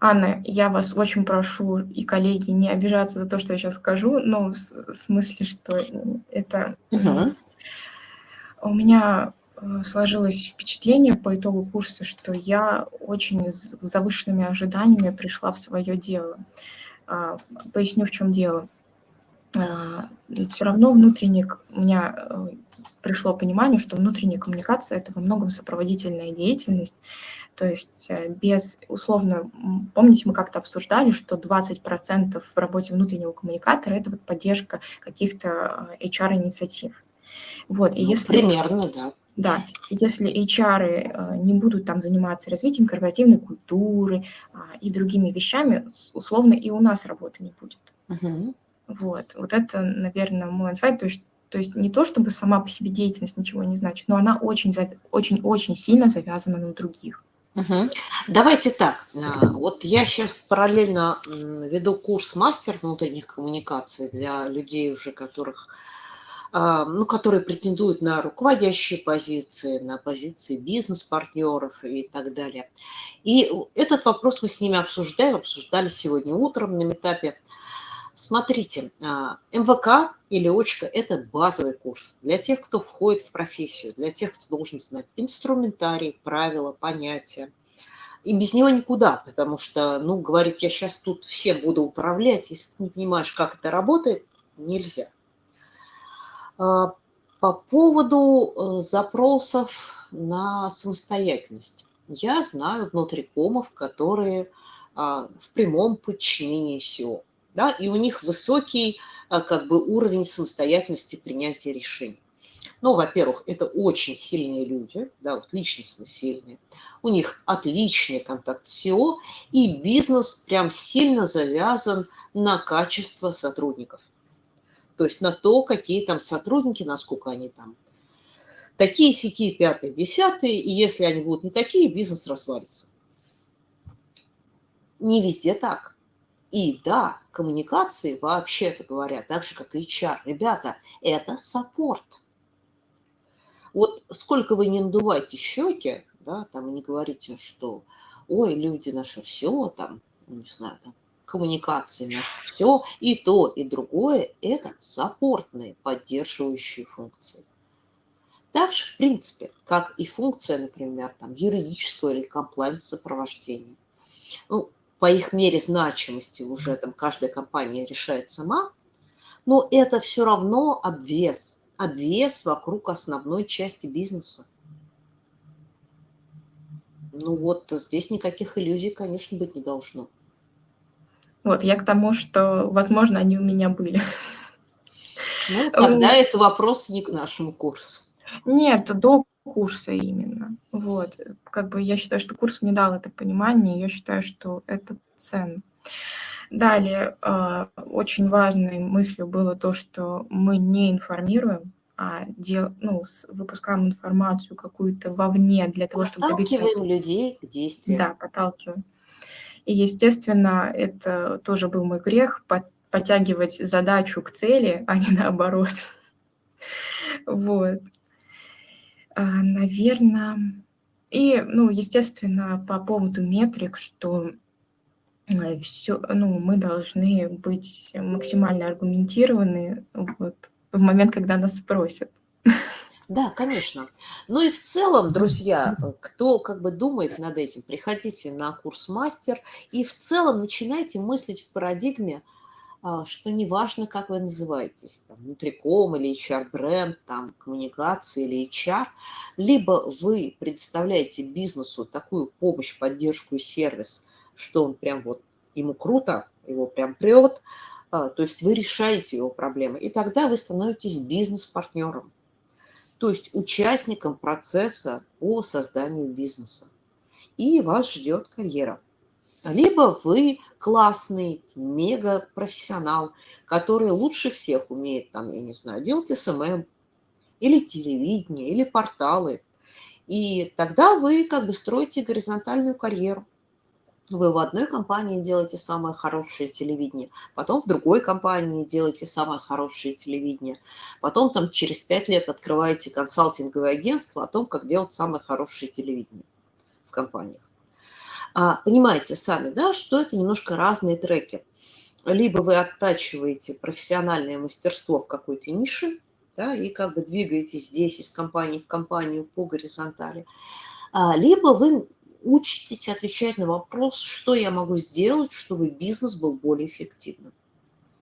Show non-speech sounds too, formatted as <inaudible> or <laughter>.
Анна, я вас очень прошу, и коллеги, не обижаться за то, что я сейчас скажу, но в смысле, что это... Угу. У меня э, сложилось впечатление по итогу курса, что я очень с завышенными ожиданиями пришла в свое дело. А, поясню, в чем дело. А, Все равно внутренне у меня э, пришло понимание, что внутренняя коммуникация – это во многом сопроводительная деятельность, то есть э, без, условно, помните, мы как-то обсуждали, что 20% в работе внутреннего коммуникатора – это вот поддержка каких-то HR-инициатив. Вот, и ну, если, примерно, да. Да, если HR э, не будут там заниматься развитием корпоративной культуры а, и другими вещами, условно и у нас работы не будет. Угу. Вот, вот это, наверное, мой инсайт. То есть, то есть не то, чтобы сама по себе деятельность ничего не значит, но она очень-очень сильно завязана на других. Угу. Давайте так, а, вот я сейчас параллельно веду курс мастер внутренних коммуникаций для людей уже, которых, а, ну, которые претендуют на руководящие позиции, на позиции бизнес-партнеров и так далее. И этот вопрос мы с ними обсуждаем, обсуждали сегодня утром на этапе. Смотрите, а, МВК или очка – это базовый курс для тех, кто входит в профессию, для тех, кто должен знать инструментарий, правила, понятия. И без него никуда, потому что, ну, говорит, я сейчас тут всем буду управлять, если ты не понимаешь, как это работает, нельзя. А, по поводу э, запросов на самостоятельность. Я знаю внутрикомов, которые а, в прямом подчинении СИО да, и у них высокий а, как бы уровень самостоятельности принятия решений. Ну, во-первых, это очень сильные люди, да, вот личностно сильные. У них отличный контакт с SEO, и бизнес прям сильно завязан на качество сотрудников. То есть на то, какие там сотрудники, насколько они там такие, сякие, пятые, десятые, и если они будут не такие, бизнес развалится. Не везде так. И да, коммуникации, вообще-то говоря, так же, как и HR, ребята, это саппорт. Вот сколько вы не надуваете щеки, да, там, и не говорите, что, ой, люди наши все, там, не знаю, там, коммуникации наши все, и то, и другое, это саппортные, поддерживающие функции. Также, в принципе, как и функция, например, там, юридического или комплайнс сопровождения. Ну, по их мере значимости уже там каждая компания решает сама, но это все равно обвес, обвес вокруг основной части бизнеса. Ну вот здесь никаких иллюзий, конечно, быть не должно. Вот, я к тому, что, возможно, они у меня были. Ну, тогда это вопрос не к нашему курсу. Нет, до курса именно. Вот. Как бы я считаю, что курс мне дал это понимание, я считаю, что это ценно. Далее, а, очень важной мыслью было то, что мы не информируем, а дел, ну, выпускаем информацию какую-то вовне для того, чтобы добиться... Подталкиваем людей к действию. Да, подталкиваем. И, естественно, это тоже был мой грех, подтягивать задачу к цели, а не наоборот. <laughs> Вот. А, Наверное, и, ну, естественно, по поводу метрик, что все, ну, мы должны быть максимально аргументированы вот, в момент, когда нас спросят. Да, конечно. Ну и в целом, друзья, кто как бы думает над этим, приходите на курс мастер и в целом начинайте мыслить в парадигме – а, что неважно, как вы называетесь, там, внутриком или HR-бренд, там, коммуникации или HR, либо вы предоставляете бизнесу такую помощь, поддержку и сервис, что он прям вот, ему круто, его прям прет, а, то есть вы решаете его проблемы, и тогда вы становитесь бизнес-партнером, то есть участником процесса по созданию бизнеса. И вас ждет карьера. Либо вы классный, мега-профессионал, который лучше всех умеет, там, я не знаю, делать SMM, или телевидение, или порталы. И тогда вы как бы строите горизонтальную карьеру вы в одной компании делаете самое хорошее телевидение, потом в другой компании делаете самое хорошее телевидение, потом там через пять лет открываете консалтинговое агентство о том, как делать самое хорошее телевидение в компаниях. А, понимаете сами, да, что это немножко разные треки. Либо вы оттачиваете профессиональное мастерство в какой-то нише, да, и как бы двигаетесь здесь из компании в компанию по горизонтали, а, либо вы учитесь отвечать на вопрос, что я могу сделать, чтобы бизнес был более эффективным.